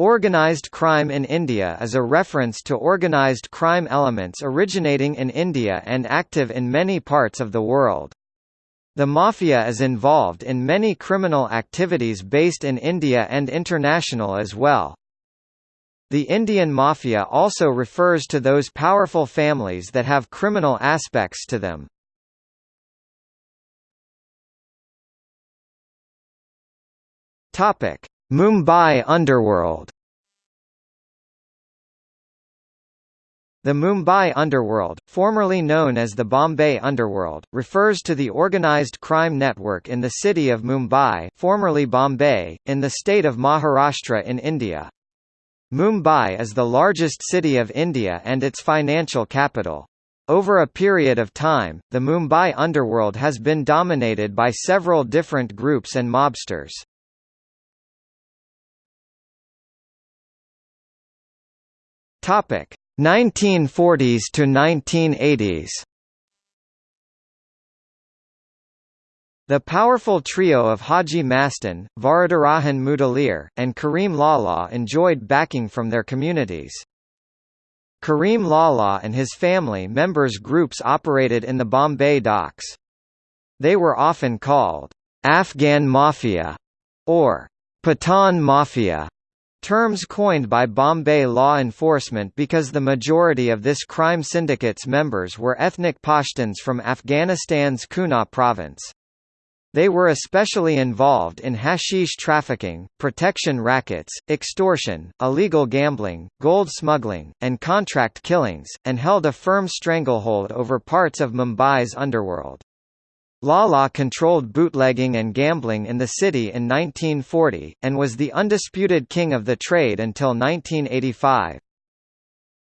Organised crime in India is a reference to organised crime elements originating in India and active in many parts of the world. The mafia is involved in many criminal activities based in India and international as well. The Indian mafia also refers to those powerful families that have criminal aspects to them. Topic: Mumbai underworld The Mumbai underworld, formerly known as the Bombay underworld, refers to the organised crime network in the city of Mumbai formerly Bombay, in the state of Maharashtra in India. Mumbai is the largest city of India and its financial capital. Over a period of time, the Mumbai underworld has been dominated by several different groups and mobsters. Topic 1940s to 1980s. The powerful trio of Haji Mastan, Varadarajan Mudaliar, and Karim Lala enjoyed backing from their communities. Karim Lala and his family members groups operated in the Bombay docks. They were often called Afghan Mafia or Pathan Mafia. Terms coined by Bombay law enforcement because the majority of this crime syndicate's members were ethnic Pashtuns from Afghanistan's Kunar province. They were especially involved in hashish trafficking, protection rackets, extortion, illegal gambling, gold smuggling, and contract killings, and held a firm stranglehold over parts of Mumbai's underworld. Lala controlled bootlegging and gambling in the city in 1940, and was the undisputed king of the trade until 1985.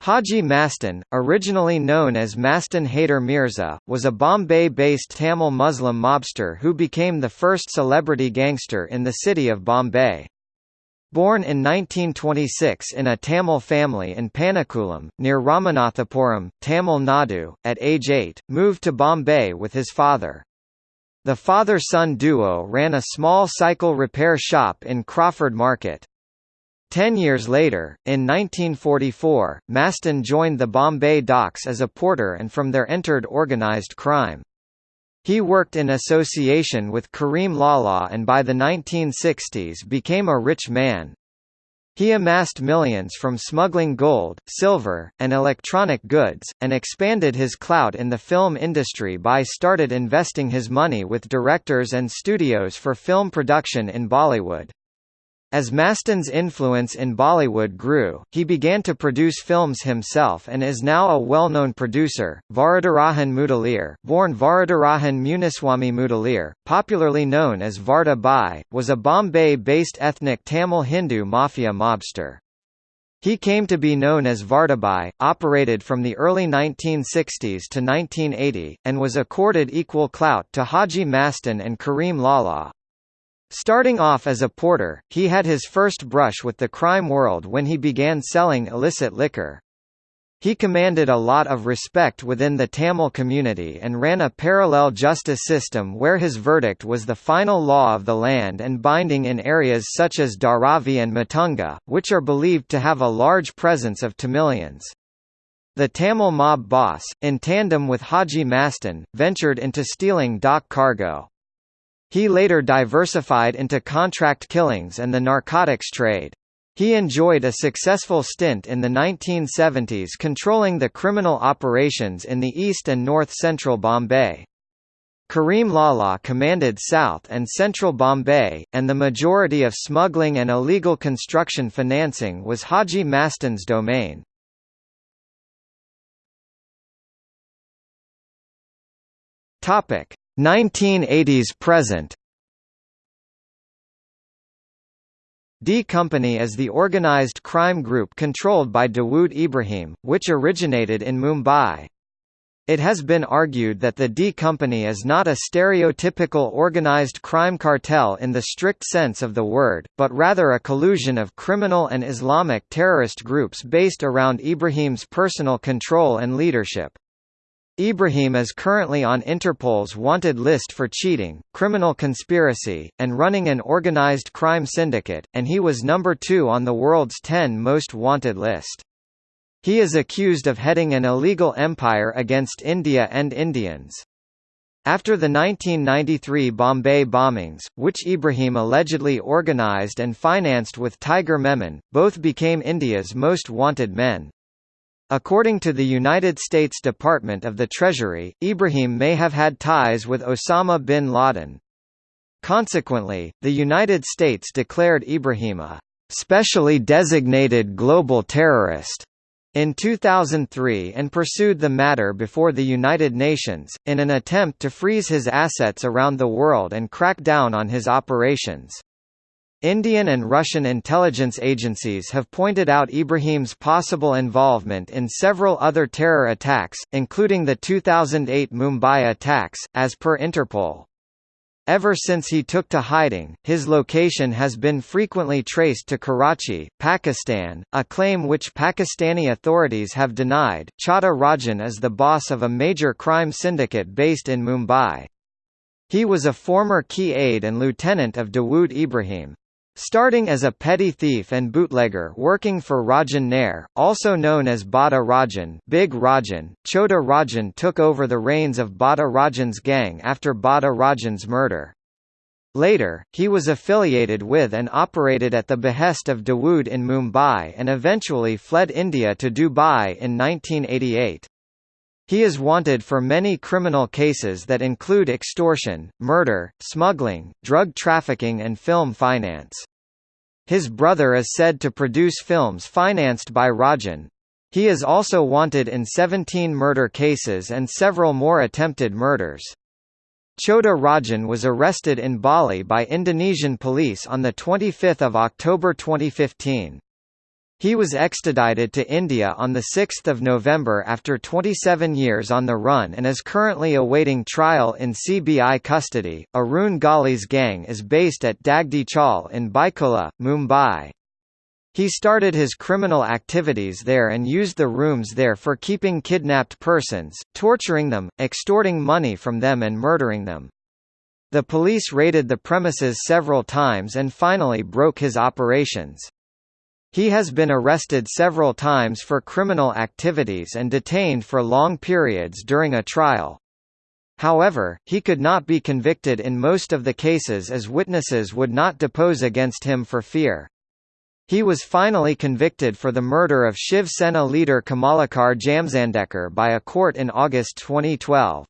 Haji Mastan, originally known as Mastan Haider Mirza, was a Bombay-based Tamil Muslim mobster who became the first celebrity gangster in the city of Bombay. Born in 1926 in a Tamil family in Panakulam, near Ramanathapuram, Tamil Nadu, at age 8, moved to Bombay with his father. The father-son duo ran a small cycle repair shop in Crawford Market. Ten years later, in 1944, Mastan joined the Bombay docks as a porter and from there entered organised crime. He worked in association with Karim Lala and by the 1960s became a rich man. He amassed millions from smuggling gold, silver, and electronic goods, and expanded his clout in the film industry by started investing his money with directors and studios for film production in Bollywood. As Mastan's influence in Bollywood grew, he began to produce films himself and is now a well-known producer. Varadarajan Mudaliar, born Varadarajan Muniswamy Mudaliar, popularly known as Varda Bai, was a Bombay-based ethnic Tamil Hindu mafia mobster. He came to be known as Vardabai, operated from the early 1960s to 1980, and was accorded equal clout to Haji Mastan and Karim Lala. Starting off as a porter, he had his first brush with the crime world when he began selling illicit liquor. He commanded a lot of respect within the Tamil community and ran a parallel justice system where his verdict was the final law of the land and binding in areas such as Dharavi and Matunga, which are believed to have a large presence of Tamilians. The Tamil mob boss, in tandem with Haji Mastan, ventured into stealing dock cargo. He later diversified into contract killings and the narcotics trade. He enjoyed a successful stint in the 1970s controlling the criminal operations in the east and north-central Bombay. Karim Lala commanded South and Central Bombay, and the majority of smuggling and illegal construction financing was Haji Mastan's domain. Topic: 1980s present D Company is the organized crime group controlled by Dawood Ibrahim, which originated in Mumbai. It has been argued that the D Company is not a stereotypical organized crime cartel in the strict sense of the word, but rather a collusion of criminal and Islamic terrorist groups based around Ibrahim's personal control and leadership. Ibrahim is currently on Interpol's wanted list for cheating, criminal conspiracy, and running an organized crime syndicate, and he was number two on the world's 10 most wanted list. He is accused of heading an illegal empire against India and Indians. After the 1993 Bombay bombings, which Ibrahim allegedly organized and financed with Tiger Memon, both became India's most wanted men. According to the United States Department of the Treasury, Ibrahim may have had ties with Osama bin Laden. Consequently, the United States declared Ibrahim a specially designated global terrorist in 2003 and pursued the matter before the United Nations, in an attempt to freeze his assets around the world and crack down on his operations. Indian and Russian intelligence agencies have pointed out Ibrahim's possible involvement in several other terror attacks, including the 2008 Mumbai attacks, as per Interpol. Ever since he took to hiding, his location has been frequently traced to Karachi, Pakistan, a claim which Pakistani authorities have denied. Chhota Rajan is the boss of a major crime syndicate based in Mumbai. He was a former key aide and lieutenant of Dawood Ibrahim. Starting as a petty thief and bootlegger working for Rajan Nair, also known as Bada Rajan, Big Rajan, Chhota Rajan took over the reins of Bada Rajan's gang after Bada Rajan's murder. Later, he was affiliated with and operated at the behest of Dawood in Mumbai and eventually fled India to Dubai in 1988. He is wanted for many criminal cases that include extortion, murder, smuggling, drug trafficking and film finance. His brother is said to produce films financed by Rajan. He is also wanted in 17 murder cases and several more attempted murders. Chhota Rajan was arrested in Bali by Indonesian police on 25 October 2015. He was extradited to India on 6 November after 27 years on the run and is currently awaiting trial in CBI custody. Arun Gawli's gang is based at Dagdi Chawl in Byculla, Mumbai. He started his criminal activities there and used the rooms there for keeping kidnapped persons, torturing them, extorting money from them and murdering them. The police raided the premises several times and finally broke his operations. He has been arrested several times for criminal activities and detained for long periods during a trial. However, he could not be convicted in most of the cases as witnesses would not depose against him for fear. He was finally convicted for the murder of Shiv Sena leader Kamalakar Jamsandekar by a court in August 2012.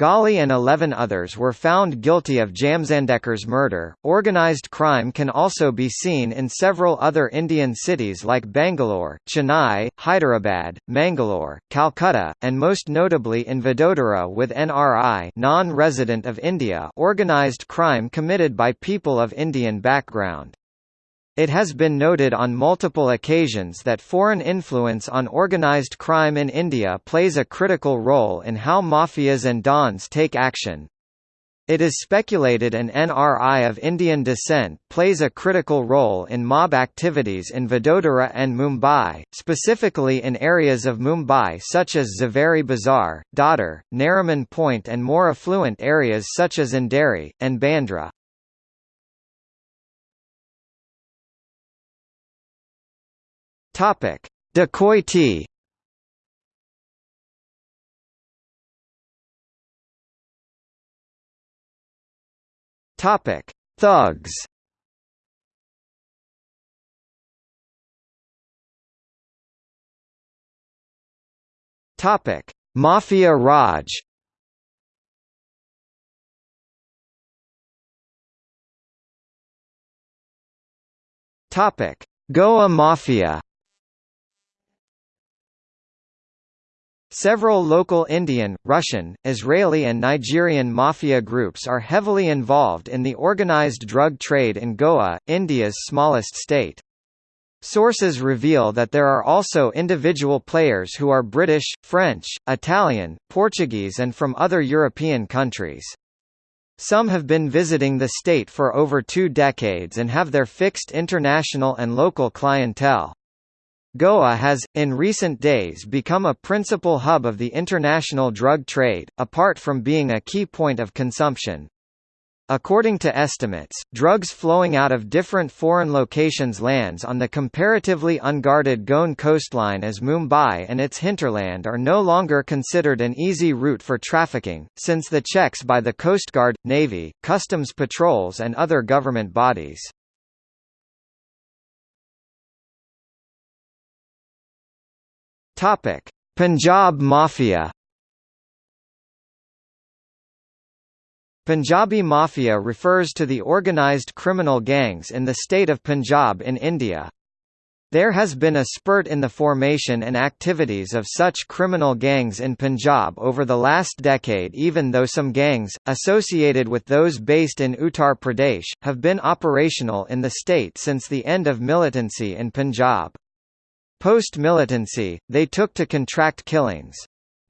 Gawli and 11 others were found guilty of Jamsandekar's murder. Organized crime can also be seen in several other Indian cities like Bangalore, Chennai, Hyderabad, Mangalore, Calcutta, and most notably in Vadodara with NRI non-resident of India organized crime committed by people of Indian background. It has been noted on multiple occasions that foreign influence on organized crime in India plays a critical role in how mafias and dons take action. It is speculated an NRI of Indian descent plays a critical role in mob activities in Vadodara and Mumbai, specifically in areas of Mumbai such as Zaveri Bazaar, Dadar, Nariman Point and more affluent areas such as Andheri, and Bandra. Topic: Dacoity. Topic: Thugs. Topic: Mafia Raj. Topic: Goa Mafia. Several local Indian, Russian, Israeli and Nigerian mafia groups are heavily involved in the organized drug trade in Goa, India's smallest state. Sources reveal that there are also individual players who are British, French, Italian, Portuguese and from other European countries. Some have been visiting the state for over two decades and have their fixed international and local clientele. Goa has, in recent days become a principal hub of the international drug trade, apart from being a key point of consumption. According to estimates, drugs flowing out of different foreign locations lands on the comparatively unguarded Goan coastline as Mumbai and its hinterland are no longer considered an easy route for trafficking, since the checks by the Coast Guard, Navy, customs patrols and other government bodies. Punjab Mafia Punjabi Mafia refers to the organised criminal gangs in the state of Punjab in India. There has been a spurt in the formation and activities of such criminal gangs in Punjab over the last decade even though some gangs, associated with those based in Uttar Pradesh, have been operational in the state since the end of militancy in Punjab. Post-militancy, they took to contract killings.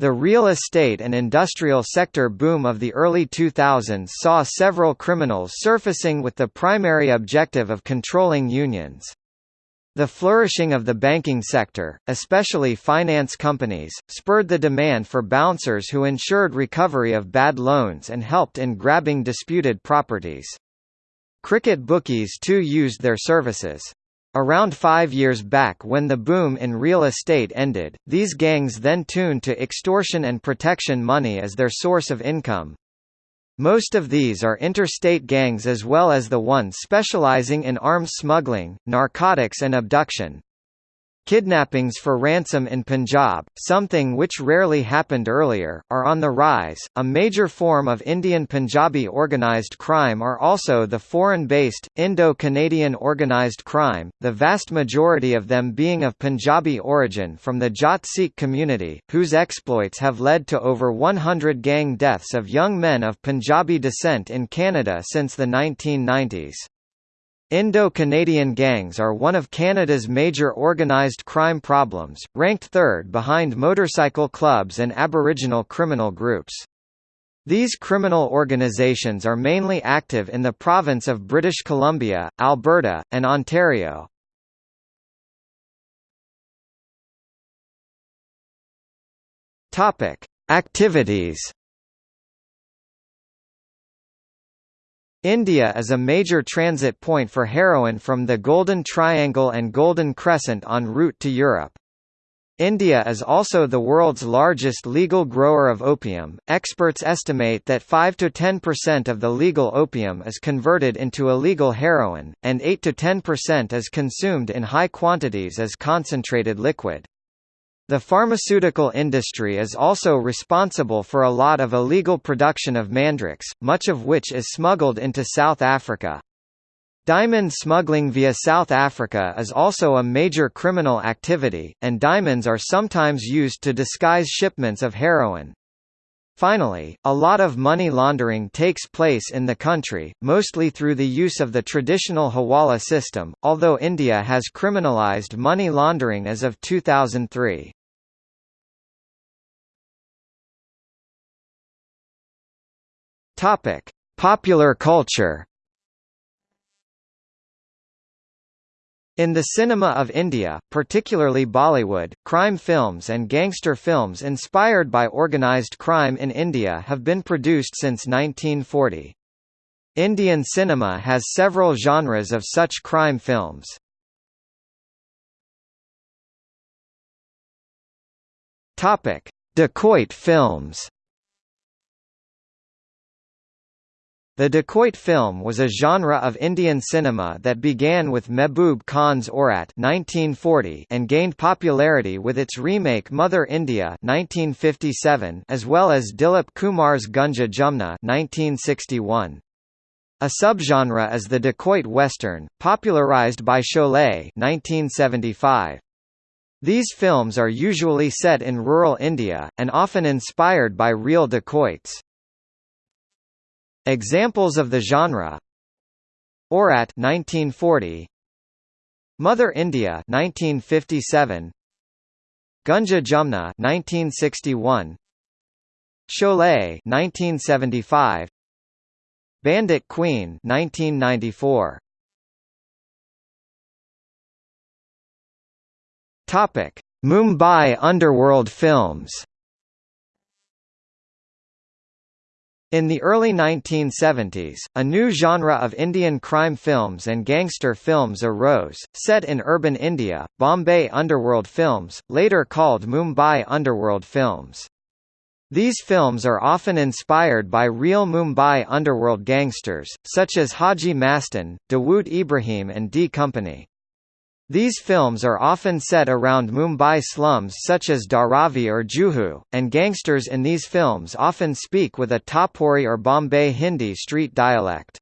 The real estate and industrial sector boom of the early 2000s saw several criminals surfacing with the primary objective of controlling unions. The flourishing of the banking sector, especially finance companies, spurred the demand for bouncers who ensured recovery of bad loans and helped in grabbing disputed properties. Cricket bookies too used their services. Around five years back when the boom in real estate ended, these gangs then tuned to extortion and protection money as their source of income. Most of these are interstate gangs as well as the ones specializing in arms smuggling, narcotics and abduction. Kidnappings for ransom in Punjab, something which rarely happened earlier, are on the rise. A major form of Indian Punjabi organised crime are also the foreign based, Indo Canadian organised crime, the vast majority of them being of Punjabi origin from the Jat Sikh community, whose exploits have led to over 100 gang deaths of young men of Punjabi descent in Canada since the 1990s. Indo-Canadian gangs are one of Canada's major organised crime problems, ranked third behind motorcycle clubs and Aboriginal criminal groups. These criminal organisations are mainly active in the province of British Columbia, Alberta, and Ontario. Activities India is a major transit point for heroin from the Golden Triangle and Golden Crescent en route to Europe. India is also the world's largest legal grower of opium. Experts estimate that 5 to 10% of the legal opium is converted into illegal heroin, and 8 to 10% is consumed in high quantities as concentrated liquid. The pharmaceutical industry is also responsible for a lot of illegal production of mandrax, much of which is smuggled into South Africa. Diamond smuggling via South Africa is also a major criminal activity, and diamonds are sometimes used to disguise shipments of heroin. Finally, a lot of money laundering takes place in the country, mostly through the use of the traditional hawala system, although India has criminalized money laundering as of 2003. Topic: Popular culture. In the cinema of India, particularly Bollywood, crime films and gangster films inspired by organised crime in India have been produced since 1940. Indian cinema has several genres of such crime films. Dacoit films. The dacoit film was a genre of Indian cinema that began with Mehboob Khan's 1940 and gained popularity with its remake Mother India 1957 as well as Dilip Kumar's Gunga Jumna 1961. A subgenre is the dacoit western, popularized by Sholay 1975. These films are usually set in rural India, and often inspired by real dacoits. Examples of the genre. Aurat 1940 Mother India 1957 Gunga Jumna 1961 Sholay 1975 Bandit Queen 1994 Topic: Mumbai underworld films. In the early 1970s, a new genre of Indian crime films and gangster films arose, set in urban India, Bombay underworld films, later called Mumbai underworld films. These films are often inspired by real Mumbai underworld gangsters, such as Haji Mastan, Dawood Ibrahim and D Company. These films are often set around Mumbai slums such as Dharavi or Juhu, and gangsters in these films often speak with a Tapori or Bombay Hindi street dialect.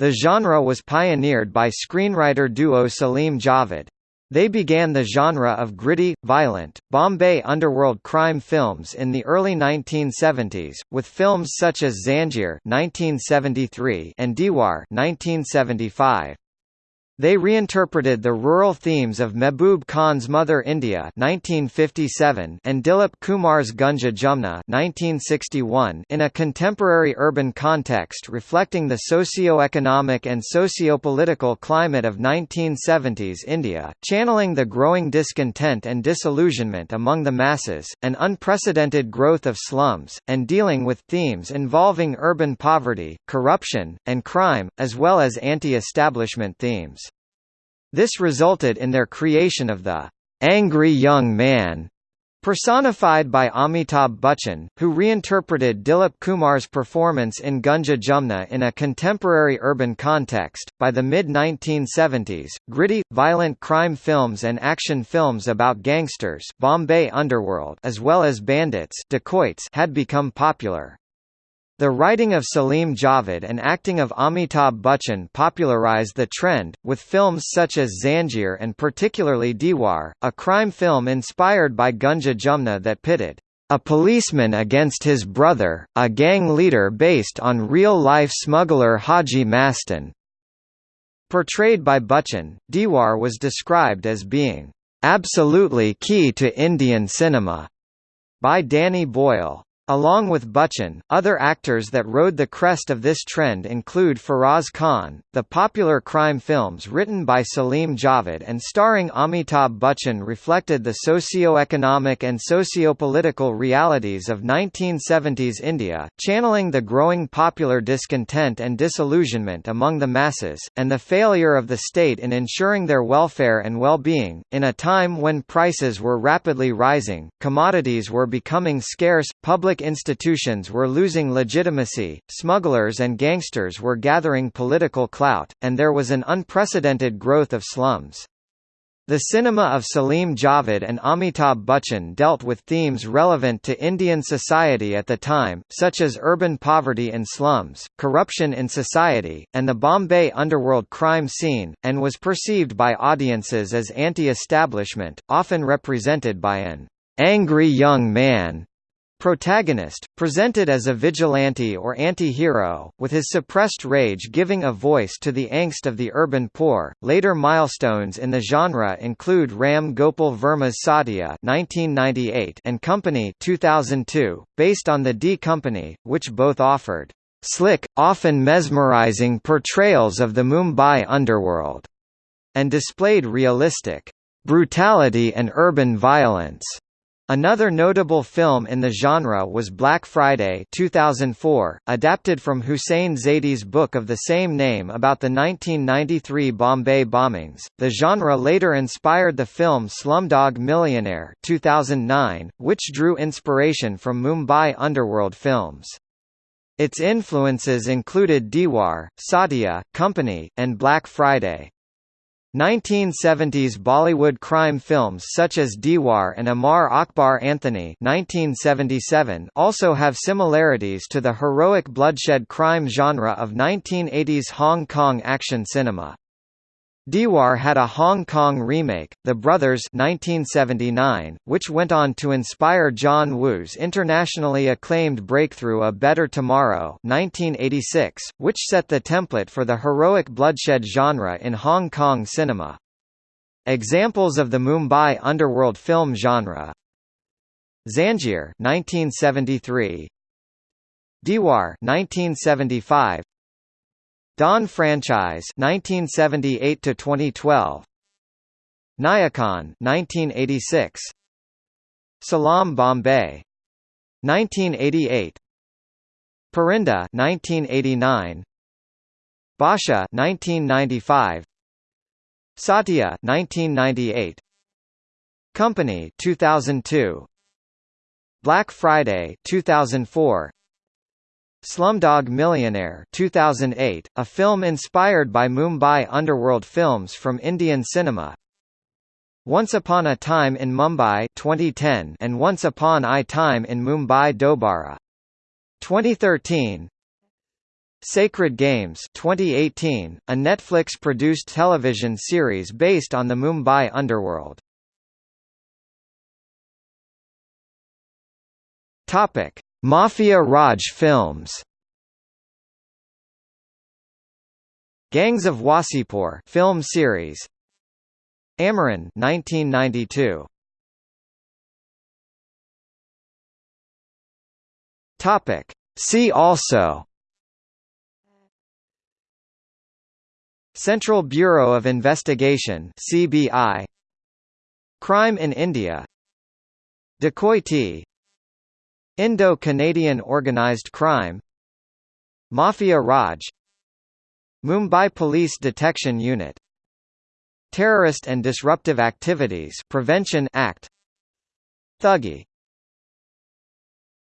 The genre was pioneered by screenwriter duo Salim Javed. They began the genre of gritty, violent, Bombay underworld crime films in the early 1970s, with films such as (1973) and Deewaar (1975). They reinterpreted the rural themes of Mehboob Khan's Mother India 1957 and Dilip Kumar's Gunga Jumna 1961 in a contemporary urban context reflecting the socio-economic and socio-political climate of 1970s India, channeling the growing discontent and disillusionment among the masses, an unprecedented growth of slums, and dealing with themes involving urban poverty, corruption, and crime, as well as anti-establishment themes. This resulted in their creation of the angry young man personified by Amitabh Bachchan, who reinterpreted Dilip Kumar's performance in Gunga Jumna in a contemporary urban context. By the mid 1970s, gritty, violent crime films and action films about gangsters, Bombay underworld, as well as bandits, dacoits, had become popular. The writing of Salim Javed and acting of Amitabh Bachchan popularized the trend, with films such as Zanjeer and particularly Deewaar, a crime film inspired by Gunga Jumna that pitted a policeman against his brother, a gang leader based on real-life smuggler Haji Mastan. Portrayed by Bachchan, Deewaar was described as being absolutely key to Indian cinema by Danny Boyle. Along with Bachchan, other actors that rode the crest of this trend include Feroz Khan. The popular crime films written by Salim Javed and starring Amitabh Bachchan reflected the socio-economic and socio-political realities of 1970s India, channeling the growing popular discontent and disillusionment among the masses, and the failure of the state in ensuring their welfare and well-being. In a time when prices were rapidly rising, commodities were becoming scarce, public Public institutions were losing legitimacy, smugglers and gangsters were gathering political clout, and there was an unprecedented growth of slums. The cinema of Salim Javed and Amitabh Bachchan dealt with themes relevant to Indian society at the time, such as urban poverty and slums, corruption in society, and the Bombay underworld crime scene, and was perceived by audiences as anti-establishment, often represented by an angry young man Protagonist, presented as a vigilante or anti-hero, with his suppressed rage giving a voice to the angst of the urban poor. Later milestones in the genre include Ram Gopal Varma's Satya (1998) and Company (2002), based on the D Company, which both offered slick, often mesmerizing portrayals of the Mumbai underworld, and displayed realistic brutality and urban violence. Another notable film in the genre was Black Friday 2004, adapted from Hussain Zaidi's book of the same name about the 1993 Bombay bombings. The genre later inspired the film Slumdog Millionaire 2009, which drew inspiration from Mumbai underworld films. Its influences included Deewaar, Satya, Company, and Black Friday. 1970s Bollywood crime films such as Deewaar and Amar Akbar Anthony 1977 also have similarities to the heroic bloodshed crime genre of 1980s Hong Kong action cinema. Deewaar had a Hong Kong remake, The Brothers 1979, which went on to inspire John Woo's internationally acclaimed breakthrough A Better Tomorrow 1986, which set the template for the heroic bloodshed genre in Hong Kong cinema. Examples of the Mumbai underworld film genre. Zanjeer 1973 Deewaar 1975 Don franchise 1978 to 2012 Nayakan 1986 Salaam Bombay 1988 Parinda 1989 Basha 1995 Satya 1998 Company 2002 Black Friday 2004 Slumdog Millionaire 2008, a film inspired by Mumbai underworld films from Indian cinema. Once Upon a Time in Mumbai 2010 and Once Upon a Time in Mumbai Dobara. 2013 Sacred Games 2018, a Netflix-produced television series based on the Mumbai underworld. Topic: Mafia Raj films. Gangs of Wasseypur film series. Amaran 1992 Topic. See also. Central Bureau of Investigation CBI Crime in India. Dacoity Indo-Canadian Organised Crime Mafia Raj Mumbai Police Detection Unit Terrorist and Disruptive Activities Prevention Act Thuggee